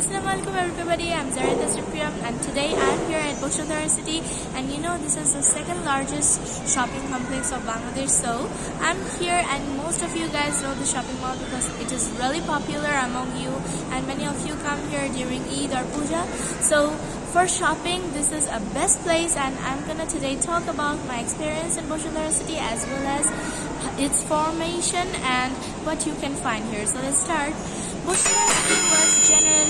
Assalamualaikum everybody, I'm Zarita Supriyam and today I'm here at Bashundhara City. And you know this is the second largest shopping complex of Bangladesh. So I'm here and most of you guys know the shopping mall because it is really popular among you and many of you come here during Eid or Puja. So for shopping this is a best place and I'm gonna today talk about my experience in Bashundhara City as well as its formation and what you can find here. So let's start. Bashundhara City was generally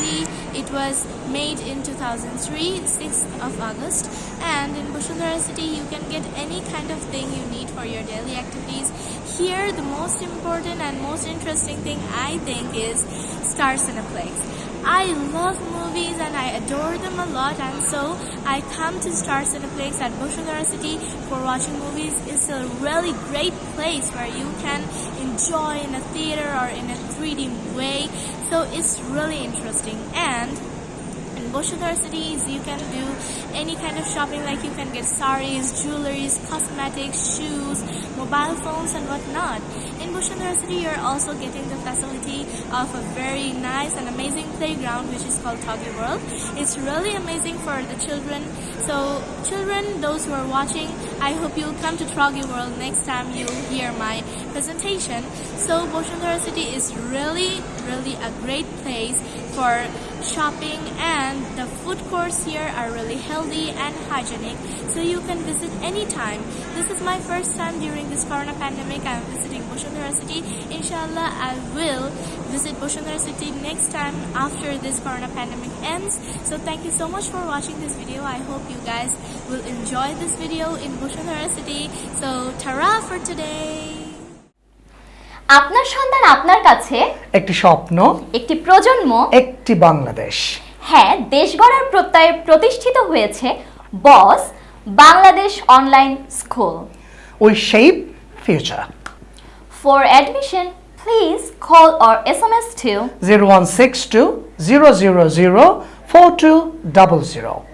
was made in 2003 6th of August and in Bashundhara City you can get any kind of thing you need for your daily activities here the most important and most interesting thing I think is Star Cineplex I love movies and I adore them a lot and so I come to Star Cineplex at Bashundhara City for watching movies. It's a really great place where you can enjoy in a theater or in a 3D way. So it's really interesting and in Bashundhara cities you can do any kind of shopping like you can get saris, jewelries, cosmetics, shoes, mobile phones and whatnot. In Bashundhara city you're also getting the facility of a very nice and amazing playground which is called Toggi World. It's really amazing for the children. So children, those who are watching, I hope you'll come to Toggi World next time you hear my presentation. So Bashundhara city is really, really a great place for shopping and the food courts here are really healthy and hygienic so you can visit anytime. This is my first time during this corona pandemic. I'm visiting Bosundhara City. Inshallah, I will visit Bosundhara City next time after this corona pandemic ends. So thank you so much for watching this video. I hope you guys will enjoy this video in Bosundhara City. So tara for today. আপনার সন্তান আপনার কাছে একটি স্বপ্ন একটি প্রজন্ম একটি বাংলাদেশ হ্যাঁ দেশ গড়ার প্রত্যয়ে প্রতিষ্ঠিত হয়েছে boss Bangladesh online school we shape future For admission, please call or SMS to 0162 000 4200.